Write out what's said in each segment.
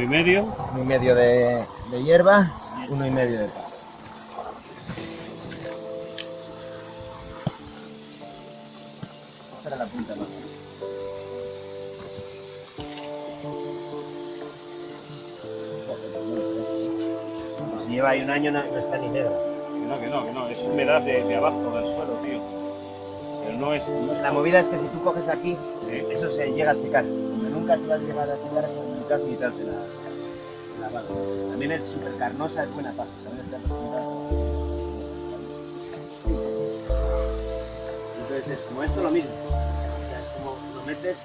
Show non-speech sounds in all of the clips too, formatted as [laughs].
Uno y medio. Uno y medio de, de hierba, uno y medio de pan. La punta, ¿no? Si lleva ahí un año no, no está ni negra. Que no, que no, que no. Es humedad de, de abajo del suelo, tío. Pero no es. no es- La movida es que si tú coges aquí, Sí. eso se llega a secar. Pero nunca se va a llegar a secar mitad mitad de la, de la barra. También es súper carnosa, es buena. ¿sabes? Ya por Entonces es como esto lo mismo. O sea, es como lo metes,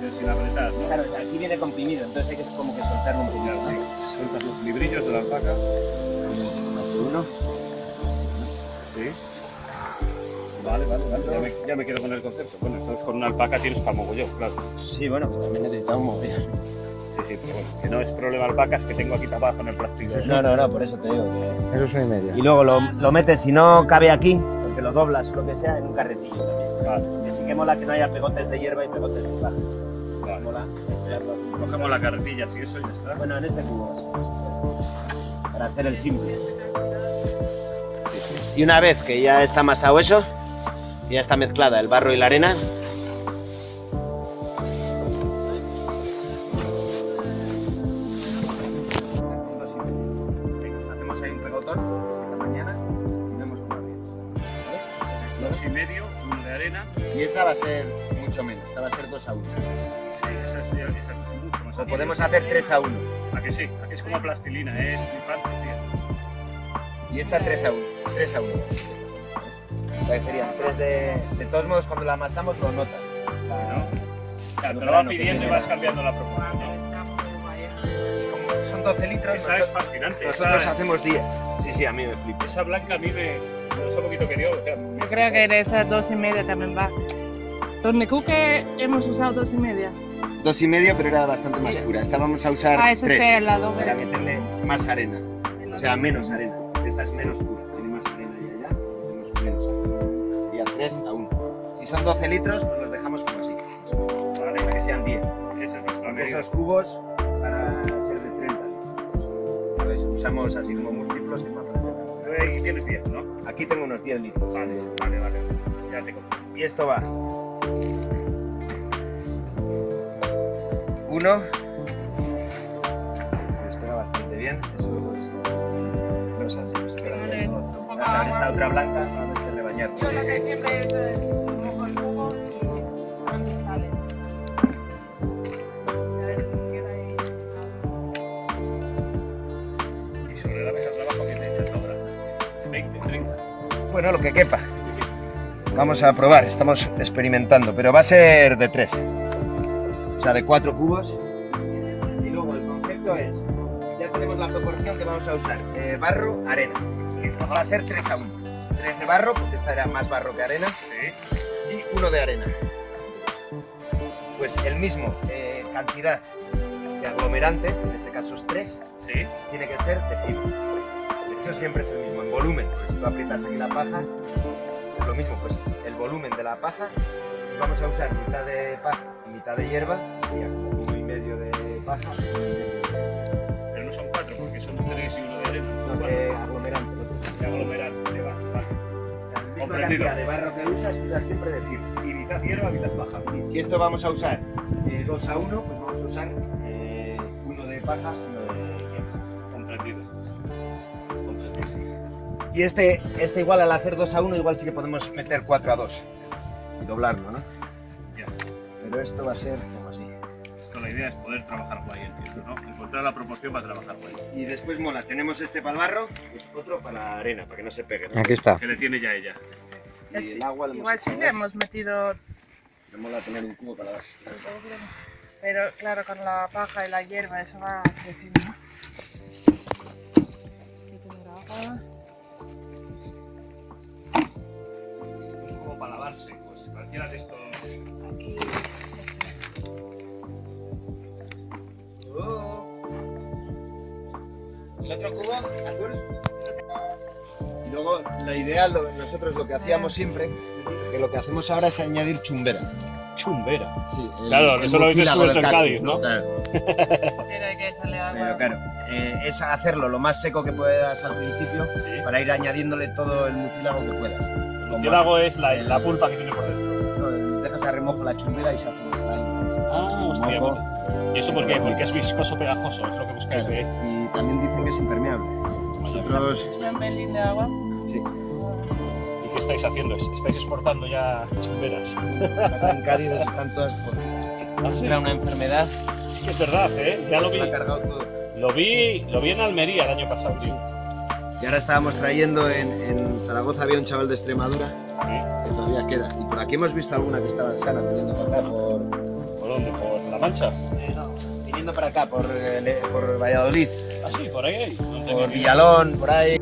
pero sin apretar, ¿no? claro, aquí viene comprimido, entonces hay que como que soltarlo un poquito. Claro, sí. Sueltas los librillos de la alpaca. Uno. Sí. Vale, vale, vale. Ya me, ya me quedo con el concepto. Bueno, entonces con una alpaca tienes para mogollón, claro. Sí, bueno, pues también necesitamos mover. Sí, sí, pero bueno, que no es problema alpacas que tengo aquí tapada con el plástico. No, no, no, por eso te digo que... Eso es una y media. Y luego lo, lo metes, si no cabe aquí, porque lo doblas, lo que sea, en un carretillo también. Vale, Que sí que mola que no haya pegotes de hierba y pegotes de paja. vale. Mola. Cogemos la carretilla, si eso ya está. Bueno, en este cubo. Para hacer el simple. Y una vez que ya está amasado eso, ya está mezclada el barro y la arena, Y esa va a ser mucho menos, esta va a ser 2 a 1. Sí, esa es, esa es mucho más. O podemos hacer 3 a 1. ¿A que sí? ¿A que es como plastilina? Es flipante, tío. Y esta 3 a 1. 3 a 1. O sea que serían 3 de. De todos modos, cuando la amasamos lo notas. ¿no? O sea, te lo que pidiendo y vas cambiando la proporción. como son 12 litros, Esa es nosotros, fascinante. nosotros esa, hacemos 10. Sí, sí, a mí me flipa. esa blanca a mí me. Un poquito que dio. O sea, Yo creo que de esas dos y media también va. Donde Cuque hemos usado dos y media. Dos y medio, pero era bastante más pura. Esta vamos a usar Ah, ese 3 es el lado para meterle más arena. O sea, menos arena. Esta es menos pura, tiene más arena y allá, tenemos menos arena. Sería 3 a 1. Si son 12 litros, pues los dejamos como así. Vale, Para que sean 10. esa es nuestra medida. esos cubos, para usamos así como múltiplos que más ahí tienes 10, ¿no? Aquí tengo unos 10 litros. Vale, vale, vale. Ya te cojo. Y esto va. Uno. Se despega bastante bien. Eso es. No es así. se queda No bien. esta otra blanca, no de bañar. Yo lo que siempre he hecho es Bueno, lo que quepa. Vamos a probar, estamos experimentando, pero va a ser de tres. O sea, de cuatro cubos. Y luego el concepto es, ya tenemos la proporción que vamos a usar, eh, barro, arena. Va a ser 3 a 1. 3 de barro, porque esta era más barro que arena, Sí. y uno de arena. Pues el mismo eh, cantidad de aglomerante, en este caso es 3, Sí. tiene que ser de fibra. De hecho, siempre es el mismo en volumen. Porque si tú aprietas aquí la paja, es lo mismo. Pues el volumen de la paja, si vamos a usar mitad de paja y mitad de hierba, sería como uno y medio de paja, Pero no son 4 porque son 3 y uno de arena. Son no 4 de aglomerante. de aglomerar. Te va. Vale. La misma Comprendido. cantidad de barro que usas, usas siempre de fibra. Y mitad hierba, mitad baja. Sí, si esto vamos a usar 2 a 1, pues vamos a usar eh, uno de paja y uno Y este, este igual al hacer 2 a 1, igual sí que podemos meter 4 a 2 y doblarlo, ¿no? Ya. Pero esto va a ser como así. Esto la idea es poder trabajar guay, entiendo, ¿no? Encontrar la proporción para trabajar guay. Y después mola, tenemos este para el barro, pues otro para la arena, para que no se pegue. ¿no? Aquí está. Que le tiene ya ella. Y Es- el agua le Igual sí le hemos metido, Me mola tener un cubo para dar. pero claro, con la paja y la hierba eso va creciendo. Aquí tener agua. Lavarse, pues cualquiera de estos. Aquí este. El otro cubo, azul. Y luego, la idea, lo- nosotros lo que hacíamos siempre, que lo que hacemos ahora es añadir chumbera. Chumbera. Sí, el- Claro, el eso lo habéis mucílago descubierto del en Cádiz, ¿no? Claro. Pero hay que echarle Pero claro, eh, es hacerlo lo más seco que puedas al principio Sí. para ir añadiéndole todo el mucílago que puedas. Murciélago es la, el- la pulpa que tiene por dentro. dejas a remojo la chumbera y se hace un slime. Ah, hostia. Moco. ¿Y eso por qué? Porque es viscoso pegajoso, es lo que buscáis de. Y también dicen que es impermeable. Nosotros, Es un pelín de agua. sí, ¿Y qué estáis haciendo? ¿Estáis exportando ya chumberas? las en Cádiz están todas podridas. Ah, sí. Era una enfermedad, Sí que es verdad, ¿eh? Ya lo se vi, lo ha cargado todo. lo vi, lo vi en Almería el año pasado, tío. Y ahora estábamos trayendo en, en Zaragoza, había un chaval de Extremadura Sí. que todavía queda. Y por aquí hemos visto alguna que estaba sana viniendo para acá, por, ¿Por dónde? ¿Por La Mancha? eh, no, viniendo para acá, por, eh, por Valladolid, Ah, sí, por ahí por Villalón, por ahí.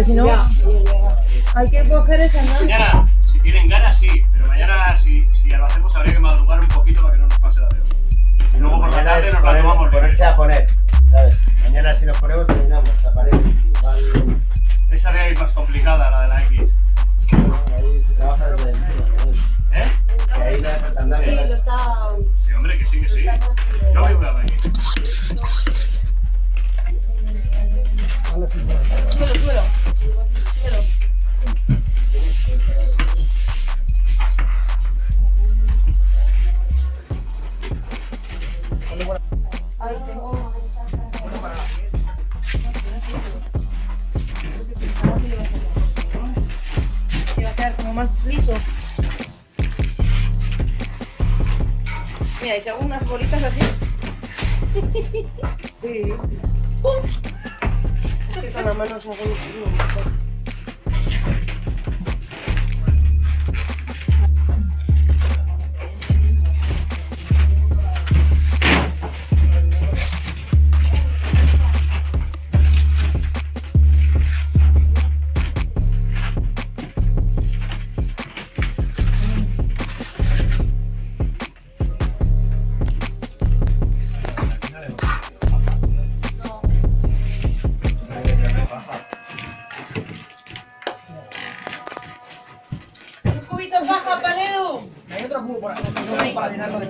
Porque si no hay que coger esa mano. Más liso. Mira, y si hago unas bolitas así. [laughs] Sí. Es que con la mano se hace. ¡Un Para llenarlo de...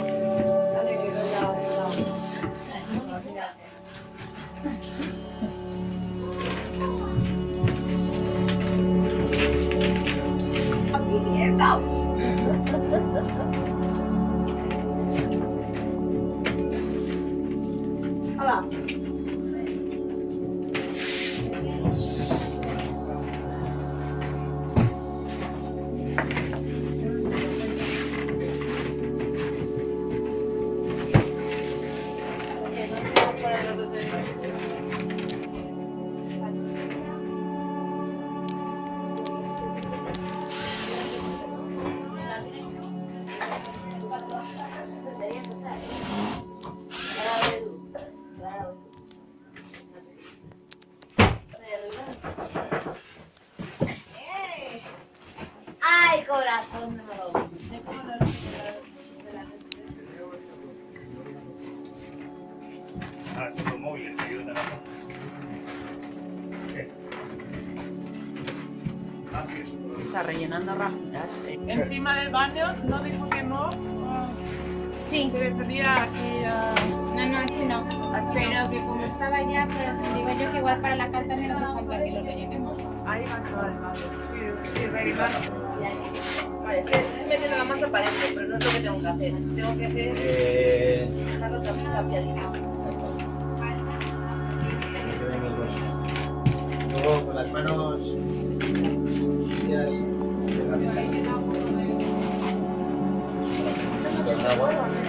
rellenando rajitas. Encima del baño no dijo que no. Sí. Se refería a que. ah, No, no, aquí no. Pero que como estaba ya, pues digo yo que igual para la carta no hace falta que lo rellenemos. ahí va a vale, vale. Sí, sí, rellenar. Vale, estoy metiendo la masa para adentro, pero no es lo que tengo que hacer. Tengo que hacer Eh, dejarlo también cambiadito. que ven el hueso. Luego con las manos sucias, herramienta. Con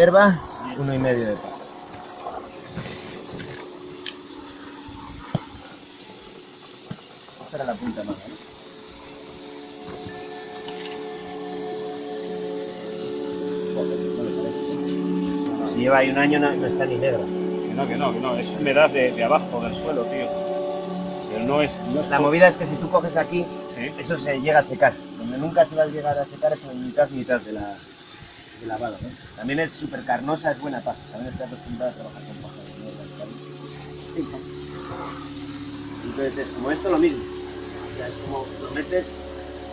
hierba, uno y medio de. Esta era la punta parece. Si lleva ahí un año no, no está ni negra. Que no, que no, que no. Es humedad de, de abajo del suelo, tío. Pero no es. No es La movida es que si tú coges aquí, Sí. eso se llega a secar. Donde nunca se va a llegar a secar es en mitad mitad de la de lavado. ¿no? También es súper carnosa, es buena paja. También estoy acostumbrada a trabajar con paja. Sí. Entonces es como esto lo mismo. O sea, es como lo metes.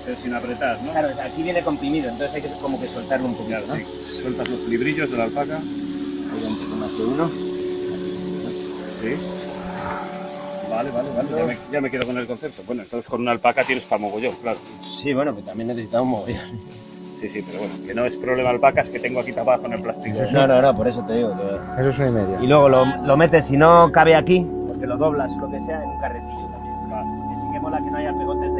Pero sin apretar, ¿no? Claro, aquí viene comprimido, entonces hay que como que soltarlo un poquito. Claro, ¿no? sí. Sueltas los librillos de la alpaca. Un más de uno. Sí. Vale, vale, vale. Ya me, ya me quedo con el concepto. Bueno, entonces con una alpaca tienes para mogollón, claro. Sí, bueno, pues también necesitamos mogollón. Sí, sí, pero bueno, que no es problema alpacas que tengo aquí tapado con el plástico. No, no, no, por eso te digo que Eso es una y media. Y luego lo, lo metes, si no cabe aquí, porque lo doblas lo que sea, en un carretillo también. Vale. Porque sí que mola que no haya pegotes de